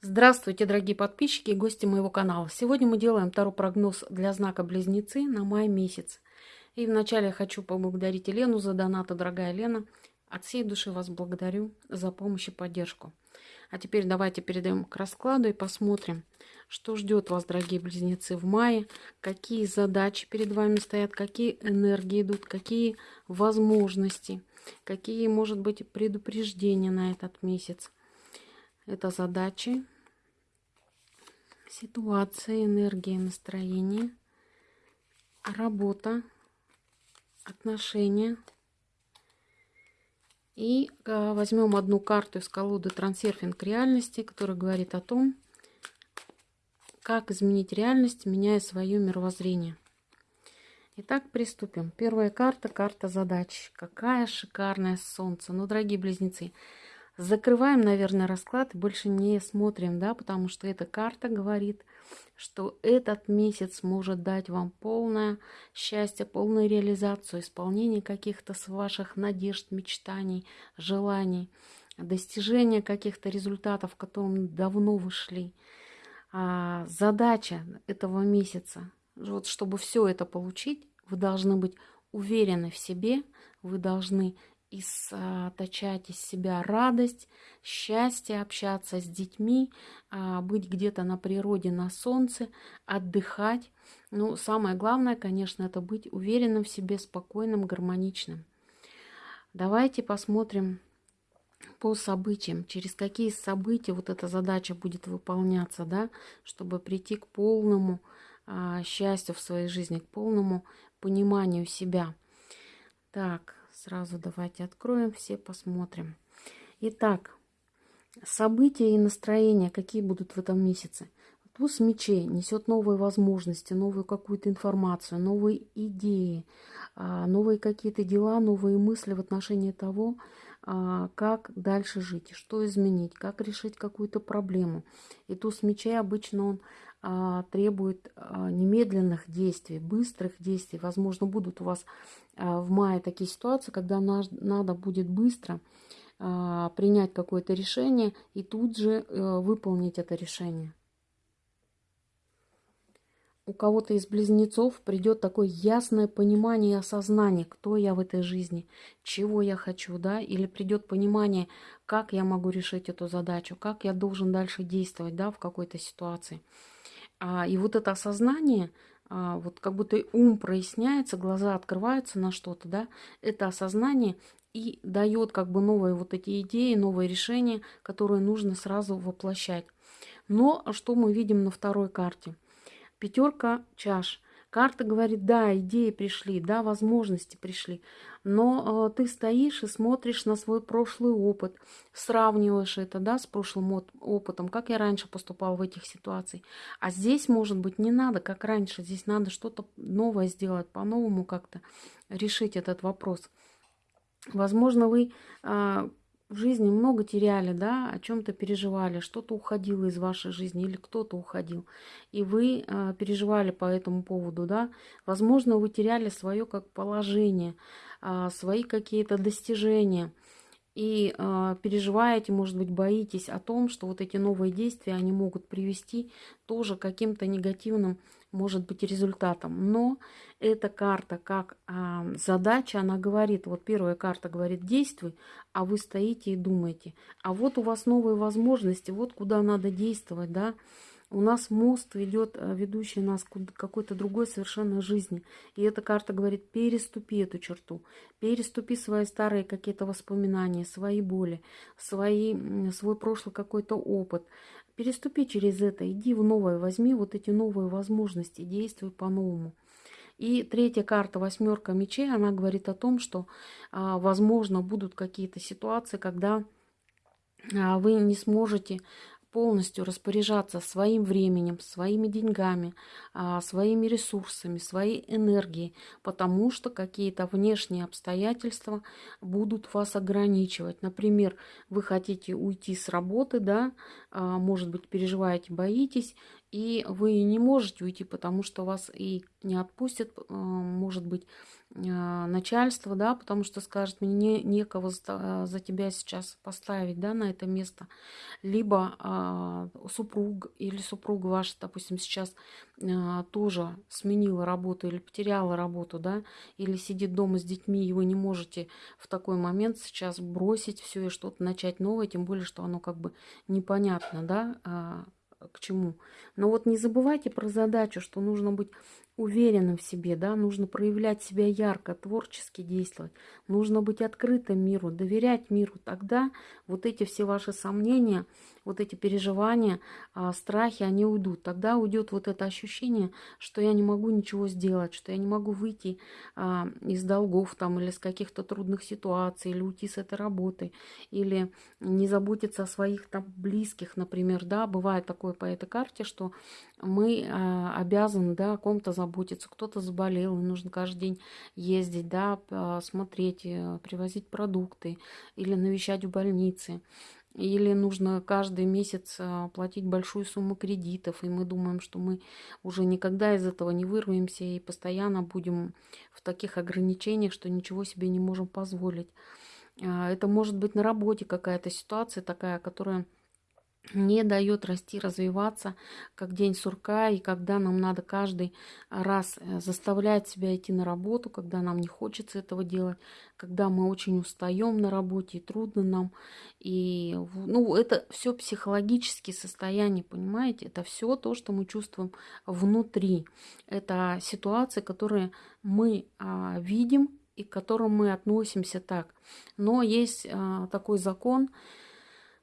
Здравствуйте, дорогие подписчики и гости моего канала. Сегодня мы делаем второй прогноз для знака Близнецы на май месяц. И вначале я хочу поблагодарить Елену за донаты, дорогая Лена. От всей души вас благодарю за помощь и поддержку. А теперь давайте перейдем к раскладу и посмотрим, что ждет вас, дорогие близнецы, в мае, какие задачи перед вами стоят, какие энергии идут, какие возможности, какие, может быть, предупреждения на этот месяц. Это задачи, ситуация, энергия, настроение, работа, отношения. И а, возьмем одну карту из колоды «Трансерфинг реальности», которая говорит о том, как изменить реальность, меняя свое мировоззрение. Итак, приступим. Первая карта – карта задач. Какая шикарное солнце. Ну, дорогие близнецы, Закрываем, наверное, расклад и больше не смотрим, да, потому что эта карта говорит, что этот месяц может дать вам полное счастье, полную реализацию, исполнение каких-то ваших надежд, мечтаний, желаний, достижение каких-то результатов, к которым давно вышли. А задача этого месяца, вот чтобы все это получить, вы должны быть уверены в себе, вы должны источать из себя радость, счастье, общаться с детьми, а, быть где-то на природе, на солнце, отдыхать. Ну, самое главное, конечно, это быть уверенным в себе, спокойным, гармоничным. Давайте посмотрим по событиям, через какие события вот эта задача будет выполняться, да, чтобы прийти к полному а, счастью в своей жизни, к полному пониманию себя. Так, Сразу давайте откроем все, посмотрим. Итак, события и настроения, какие будут в этом месяце. Туз мечей несет новые возможности, новую какую-то информацию, новые идеи, а, новые какие-то дела, новые мысли в отношении того, а, как дальше жить, что изменить, как решить какую-то проблему. И туз мечей обычно он требует а, немедленных действий, быстрых действий. Возможно, будут у вас а, в мае такие ситуации, когда надо будет быстро принять какое-то решение и тут же э, выполнить это решение. У кого-то из близнецов придет такое ясное понимание и осознание, кто я в этой жизни, чего я хочу, да, или придет понимание, как я могу решить эту задачу, как я должен дальше действовать, да, в какой-то ситуации. А, и вот это осознание, а, вот как будто ум проясняется, глаза открываются на что-то, да, это осознание и дает как бы новые вот эти идеи, новые решения, которые нужно сразу воплощать. Но что мы видим на второй карте? Пятерка чаш – Карта говорит, да, идеи пришли, да, возможности пришли, но э, ты стоишь и смотришь на свой прошлый опыт, сравниваешь это, да, с прошлым опытом, как я раньше поступал в этих ситуациях. А здесь, может быть, не надо, как раньше, здесь надо что-то новое сделать, по-новому как-то решить этот вопрос. Возможно, вы э, в жизни много теряли, да, о чем-то переживали, что-то уходило из вашей жизни или кто-то уходил, и вы э, переживали по этому поводу, да, возможно, вы теряли свое как положение, свои какие-то достижения, и э, переживаете, может быть, боитесь о том, что вот эти новые действия, они могут привести тоже к каким-то негативным может быть результатом. Но эта карта как а, задача, она говорит, вот первая карта говорит действуй, а вы стоите и думаете. А вот у вас новые возможности, вот куда надо действовать, да. У нас мост ведет, а, ведущий нас к какой-то другой совершенно жизни. И эта карта говорит, переступи эту черту, переступи свои старые какие-то воспоминания, свои боли, свои, свой прошлый какой-то опыт. Переступи через это, иди в новое, возьми вот эти новые возможности, действуй по-новому. И третья карта, восьмерка мечей, она говорит о том, что, а, возможно, будут какие-то ситуации, когда а, вы не сможете полностью распоряжаться своим временем, своими деньгами, а, своими ресурсами, своей энергией, потому что какие-то внешние обстоятельства будут вас ограничивать. Например, вы хотите уйти с работы, да, а, может быть, переживаете, боитесь, и вы не можете уйти, потому что вас и не отпустят, э, может быть, э, начальство, да, потому что скажет, мне не, некого за, тебя сейчас поставить, да, на это место. Либо а, супруг или супруга ваша, допустим, сейчас а, тоже сменила работу или потеряла работу, да, или сидит дома с детьми, и вы не можете в такой момент сейчас бросить все и что-то начать новое, тем более, что оно как бы непонятно, да, а, к чему. Но вот не забывайте про задачу, что нужно быть уверенным в себе, да, нужно проявлять себя ярко, творчески действовать, нужно быть открытым миру, доверять миру. Тогда вот эти все ваши сомнения, вот эти переживания, а, страхи, они уйдут. Тогда уйдет вот это ощущение, что я не могу ничего сделать, что я не могу выйти а, из долгов там или с каких-то трудных ситуаций, или уйти с этой работы, или не заботиться о своих там близких, например, да, бывает такое по этой карте, что мы а, обязаны, да, о ком-то заботиться, кто-то заболел, и нужно каждый день ездить, да, смотреть, э, привозить продукты или навещать в больнице. Или нужно каждый месяц а, платить большую сумму кредитов, и мы думаем, что мы уже никогда из этого не вырвемся и постоянно будем в таких ограничениях, что ничего себе не можем позволить. А, это может быть на работе какая-то ситуация такая, которая не дает расти, развиваться, как день сурка, и когда нам надо каждый раз э, заставлять себя идти на работу, когда нам не хочется этого делать, когда мы очень устаем на работе, и трудно нам. И, ну, это все психологические состояния, понимаете? Это все то, что мы чувствуем внутри. Это ситуации, которые мы а, видим и к которым мы относимся так. Но есть а, такой закон,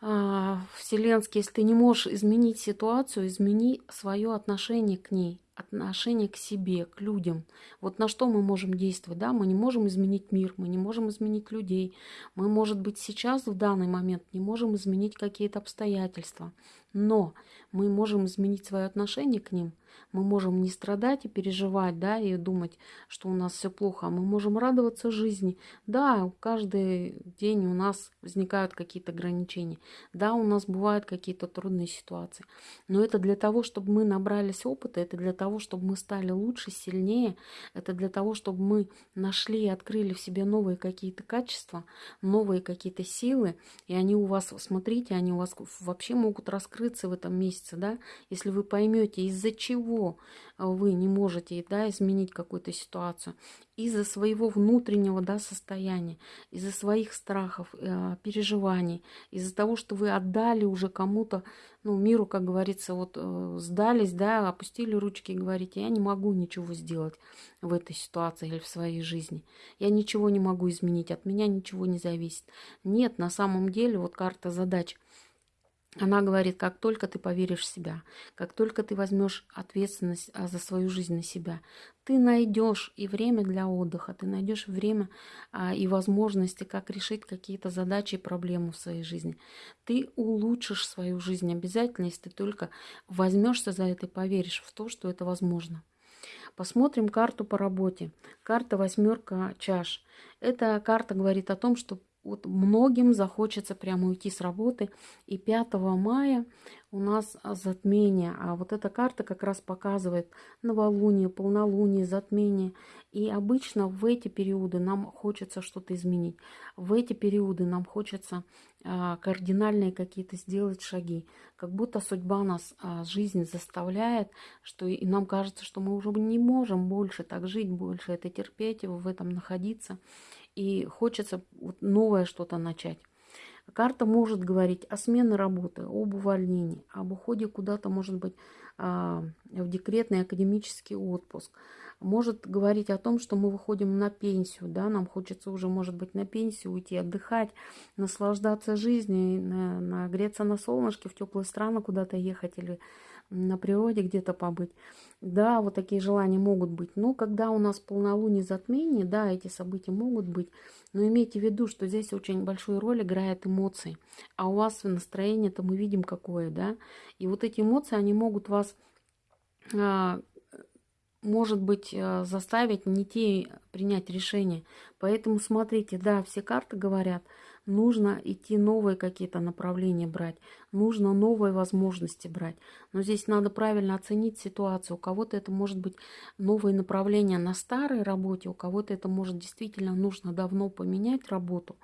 вселенский, если ты не можешь изменить ситуацию, измени свое отношение к ней, отношение к себе, к людям. Вот на что мы можем действовать, да? Мы не можем изменить мир, мы не можем изменить людей. Мы, может быть, сейчас, в данный момент, не можем изменить какие-то обстоятельства. Но мы можем изменить свое отношение к ним, мы можем не страдать и переживать, да, и думать, что у нас все плохо, а мы можем радоваться жизни. Да, каждый день у нас возникают какие-то ограничения. Да, у нас бывают какие-то трудные ситуации. Но это для того, чтобы мы набрались опыта, это для того, чтобы мы стали лучше, сильнее, это для того, чтобы мы нашли и открыли в себе новые какие-то качества, новые какие-то силы, и они у вас, смотрите, они у вас вообще могут раскрыться в этом месяце, да, если вы поймете, из-за чего чего вы не можете да, изменить какую-то ситуацию, из-за своего внутреннего да, состояния, из-за своих страхов, э, переживаний, из-за того, что вы отдали уже кому-то, ну, миру, как говорится, вот э, сдались, да, опустили ручки и говорите, я не могу ничего сделать в этой ситуации или в своей жизни. Я ничего не могу изменить, от меня ничего не зависит. Нет, на самом деле, вот карта задач – она говорит, как только ты поверишь в себя, как только ты возьмешь ответственность а, за свою жизнь на себя, ты найдешь и время для отдыха, ты найдешь время а, и возможности, как решить какие-то задачи и проблемы в своей жизни. Ты улучшишь свою жизнь обязательно, если ты только возьмешься за это и поверишь в то, что это возможно. Посмотрим карту по работе. Карта восьмерка чаш. Эта карта говорит о том, что вот многим захочется прямо уйти с работы. И 5 мая у нас затмение. А вот эта карта как раз показывает новолуние, полнолуние, затмение. И обычно в эти периоды нам хочется что-то изменить. В эти периоды нам хочется а, кардинальные какие-то сделать шаги. Как будто судьба нас, а, жизнь заставляет, что и нам кажется, что мы уже не можем больше так жить, больше это терпеть, в этом находиться и хочется новое что-то начать. Карта может говорить о смене работы, об увольнении, об уходе куда-то, может быть, а, в декретный академический отпуск. Может говорить о том, что мы выходим на пенсию, да, нам хочется уже, может быть, на пенсию уйти, отдыхать, наслаждаться жизнью, нагреться на солнышке, в теплые страны куда-то ехать или на природе где-то побыть. Да, вот такие желания могут быть. Но когда у нас полнолуние затмение, да, эти события могут быть. Но имейте в виду, что здесь очень большую роль играет эмоции. А у вас настроение-то мы видим какое, да. И вот эти эмоции, они могут вас а, может быть, а, заставить не те принять решение. Поэтому смотрите, да, все карты говорят, нужно идти новые какие-то направления брать, нужно новые возможности брать. Но здесь надо правильно оценить ситуацию. У кого-то это может быть новые направления на старой работе, у кого-то это может действительно нужно давно поменять работу.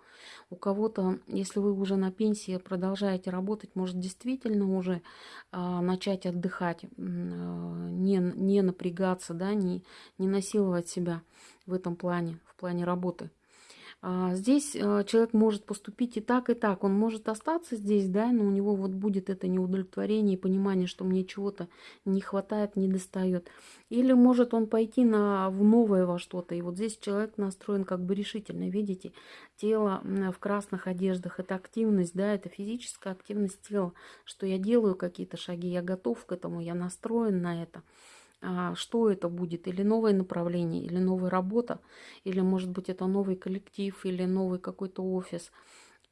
У кого-то, если вы уже на пенсии продолжаете работать, может действительно уже а, начать отдыхать, а, не, не напрягаться, да, не, не насиловать себя в этом плане, в плане работы. А, здесь а, человек может поступить и так, и так. Он может остаться здесь, да, но у него вот будет это неудовлетворение и понимание, что мне чего-то не хватает, не достает. Или может он пойти на, в новое во что-то. И вот здесь человек настроен как бы решительно. Видите, тело в красных одеждах – это активность, да, это физическая активность тела, что я делаю какие-то шаги, я готов к этому, я настроен на это. А, что это будет, или новое направление, или новая работа, или, может быть, это новый коллектив, или новый какой-то офис,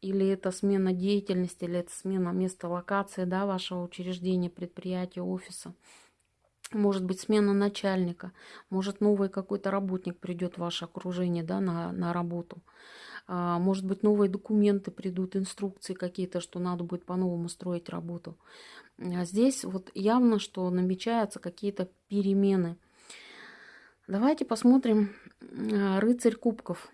или это смена деятельности, или это смена места локации да, вашего учреждения, предприятия, офиса. Может быть, смена начальника, может, новый какой-то работник придет в ваше окружение да, на, на работу. А, может быть, новые документы придут, инструкции какие-то, что надо будет по-новому строить работу. А здесь вот явно, что намечаются какие-то перемены. Давайте посмотрим а, рыцарь кубков.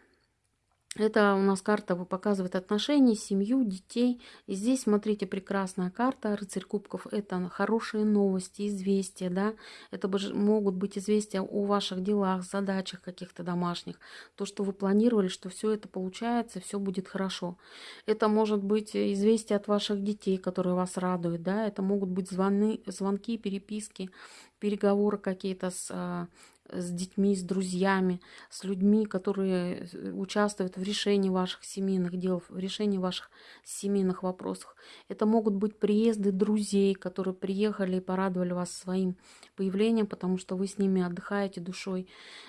Это у нас карта показывает отношения, семью, детей. И здесь, смотрите, прекрасная карта. Рыцарь кубков – это хорошие новости, известия. Да? Это могут быть известия о ваших делах, задачах каких-то домашних. То, что вы планировали, что все это получается, все будет хорошо. Это может быть известие от ваших детей, которые вас радуют. Да? Это могут быть звоны, звонки, переписки, переговоры какие-то с а, с детьми, с друзьями, с людьми, которые э, участвуют в решении ваших семейных дел, в решении ваших семейных вопросов. Это могут быть приезды друзей, которые приехали и порадовали вас своим появлением, потому что вы с ними отдыхаете душой,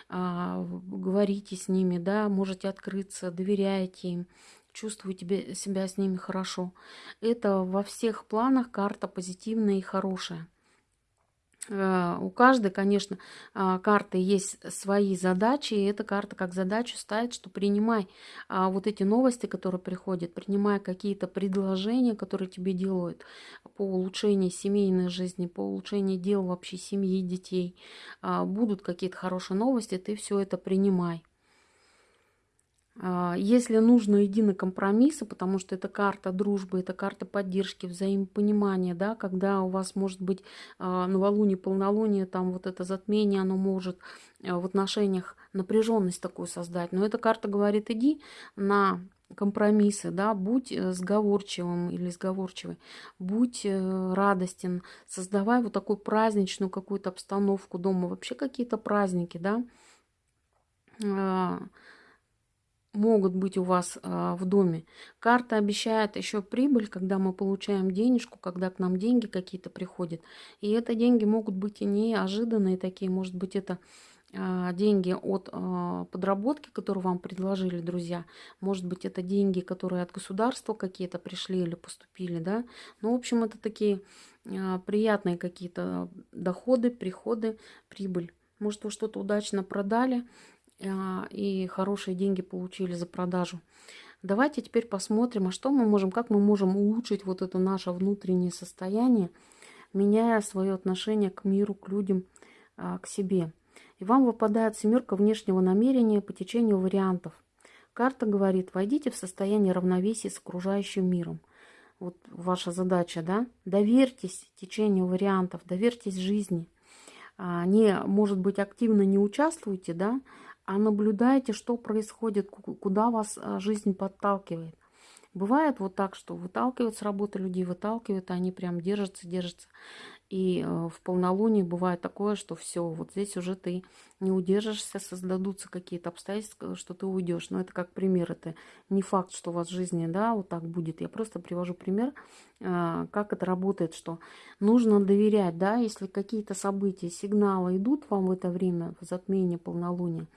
а, говорите с ними, да, можете открыться, доверяете им, чувствуете себя с ними хорошо. Это во всех планах карта позитивная и хорошая. Э, у каждой, конечно, а, карты есть свои задачи, и эта карта как задачу ставит, что принимай а, вот эти новости, которые приходят, принимай какие-то предложения, которые тебе делают по улучшению семейной жизни, по улучшению дел вообще семьи, детей. А, будут какие-то хорошие новости, ты все это принимай. А, если нужно, иди на компромиссы, потому что это карта дружбы, это карта поддержки, взаимопонимания, да, когда у вас может быть а, новолуние, полнолуние, там вот это затмение, оно может а, в отношениях напряженность такую создать. Но эта карта говорит, иди на компромиссы, да, будь э, сговорчивым или сговорчивой, будь э, радостен, создавай вот такую праздничную какую-то обстановку дома, вообще какие-то праздники, да, могут быть у вас э, в доме. Карта обещает еще прибыль, когда мы получаем денежку, когда к нам деньги какие-то приходят. И это деньги могут быть и неожиданные такие, может быть это э, деньги от э, подработки, которую вам предложили друзья. Может быть это деньги, которые от государства какие-то пришли или поступили, да. Ну, в общем, это такие э, приятные какие-то доходы, приходы, прибыль. Может, вы что-то удачно продали, а, и хорошие деньги получили за продажу. Давайте теперь посмотрим, а что мы можем, как мы можем улучшить вот это наше внутреннее состояние, меняя свое отношение к миру, к людям, а, к себе. И вам выпадает семерка внешнего намерения по течению вариантов. Карта говорит, войдите в состояние равновесия с окружающим миром. Вот ваша задача, да? Доверьтесь течению вариантов, доверьтесь жизни. А, не, может быть, активно не участвуйте, да, а наблюдайте, что происходит, куда вас а, жизнь подталкивает. Бывает вот так, что выталкивают с работы людей, выталкивают, а они прям держатся, держатся. И э, в полнолуние бывает такое, что все, вот здесь уже ты не удержишься, создадутся какие-то обстоятельства, что ты уйдешь. Но это как пример, это не факт, что у вас в жизни, да, вот так будет. Я просто привожу пример, э, как это работает, что нужно доверять, да, если какие-то события, сигналы идут вам в это время, в затмение полнолуния,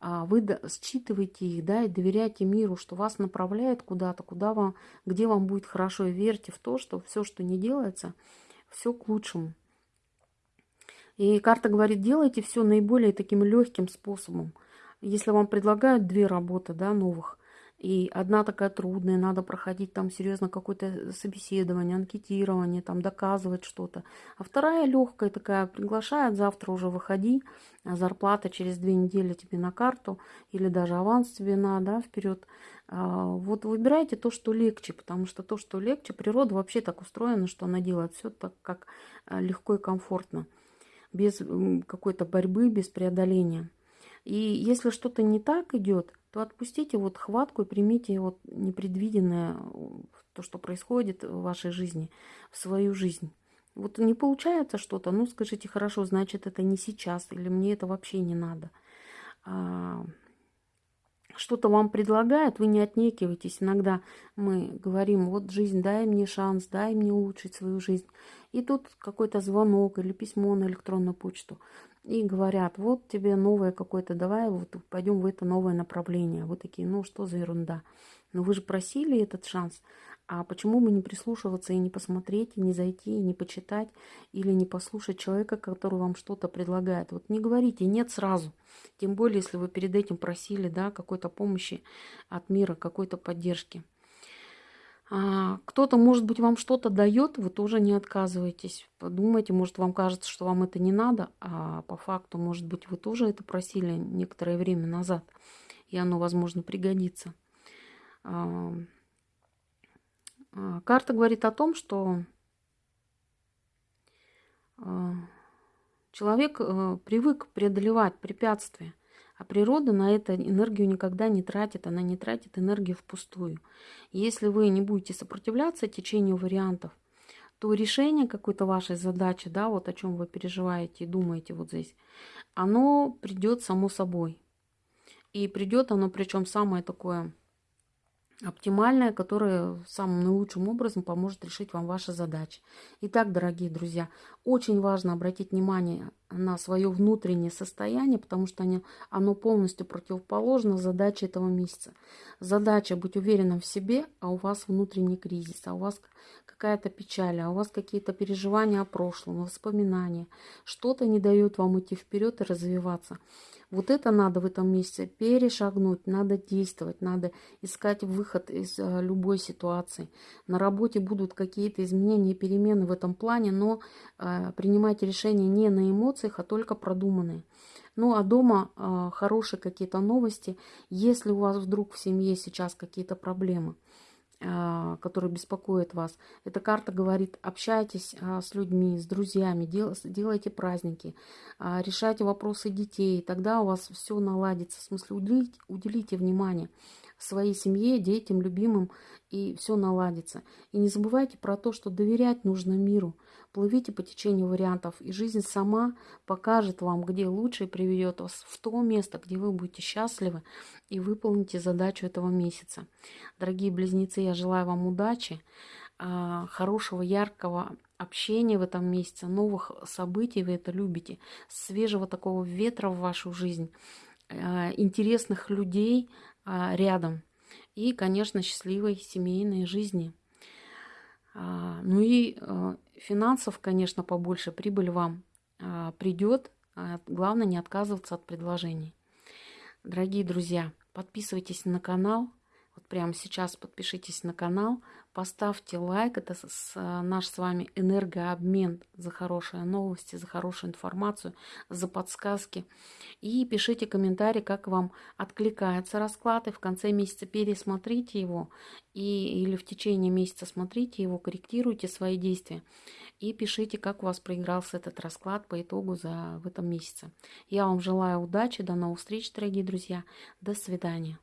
вы считываете их, да, и доверяйте миру, что вас направляет куда-то, куда вам, где вам будет хорошо, и верьте в то, что все, что не делается, все к лучшему. И карта говорит, делайте все наиболее таким легким способом. Если вам предлагают две работы, да, новых, И одна такая трудная, надо проходить там серьезно какое-то собеседование, анкетирование, там доказывать что-то. А вторая легкая такая, приглашает, завтра уже выходи, а зарплата через две недели тебе на карту, или даже аванс тебе на, да, вперед. А, вот выбирайте то, что легче, потому что то, что легче, природа вообще так устроена, что она делает все так, как а, легко и комфортно, без какой-то борьбы, без преодоления. И если что-то не так идет, то отпустите вот хватку и примите вот непредвиденное, то, что происходит в вашей жизни, в свою жизнь. Вот не получается что-то, ну скажите, хорошо, значит это не сейчас, или мне это вообще не надо. Что-то вам предлагают, вы не отнекивайтесь. Иногда мы говорим, вот жизнь, дай мне шанс, дай мне улучшить свою жизнь. И тут какой-то звонок или письмо на электронную почту и говорят, вот тебе новое какое-то, давай вот пойдем в это новое направление. Вы такие, ну что за ерунда? Но вы же просили этот шанс. А почему бы не прислушиваться и не посмотреть, и не зайти, и не почитать, или не послушать человека, который вам что-то предлагает? Вот не говорите «нет» сразу. Тем более, если вы перед этим просили да, какой-то помощи от мира, какой-то поддержки. А, кто-то, может быть, вам что-то дает, вы тоже не отказывайтесь. Подумайте, может, вам кажется, что вам это не надо, а по факту, может быть, вы тоже это просили некоторое время назад, и оно, возможно, пригодится. А, а, карта говорит о том, что человек э, привык преодолевать препятствия. А природа на это энергию никогда не тратит, она не тратит энергию впустую. Если вы не будете сопротивляться течению вариантов, то решение какой-то вашей задачи, да, вот о чем вы переживаете и думаете вот здесь, оно придет само собой. И придет оно, причем самое такое оптимальное, которое самым наилучшим образом поможет решить вам ваши задачи. Итак, дорогие друзья, очень важно обратить внимание на свое внутреннее состояние, потому что оно полностью противоположно задаче этого месяца. Задача быть уверенным в себе, а у вас внутренний кризис, а у вас какая-то печаль, а у вас какие-то переживания о прошлом, воспоминания. Что-то не дает вам идти вперед и развиваться. Вот это надо в этом месяце перешагнуть, надо действовать, надо искать выход из э, любой ситуации. На работе будут какие-то изменения, перемены в этом плане, но э, принимать решения не на эмоциях, а только продуманные. Ну а дома э, хорошие какие-то новости, если у вас вдруг в семье сейчас какие-то проблемы – который беспокоит вас. Эта карта говорит, общайтесь а, с людьми, с друзьями, делайте праздники, а, решайте вопросы детей, тогда у вас все наладится. В смысле, уделите, уделите внимание своей семье, детям, любимым, и все наладится. И не забывайте про то, что доверять нужно миру. Плывите по течению вариантов, и жизнь сама покажет вам, где лучше и приведет вас в то место, где вы будете счастливы и выполните задачу этого месяца. Дорогие близнецы, я желаю вам удачи, а, хорошего, яркого общения в этом месяце, новых событий, вы это любите, свежего такого ветра в вашу жизнь, а, интересных людей рядом и, конечно, счастливой семейной жизни. Ну и финансов, конечно, побольше, прибыль вам а, придет. А, главное не отказываться от предложений. Дорогие друзья, подписывайтесь на канал. Вот прямо сейчас подпишитесь на канал, поставьте лайк. Это с, наш с вами энергообмен за хорошие новости, за хорошую информацию, за подсказки. И пишите комментарий, как вам откликается расклад. И в конце месяца пересмотрите его. И, или в течение месяца смотрите его, корректируйте свои действия. И пишите, как у вас проигрался этот расклад по итогу за в этом месяце. Я вам желаю удачи, до новых встреч, дорогие друзья. До свидания.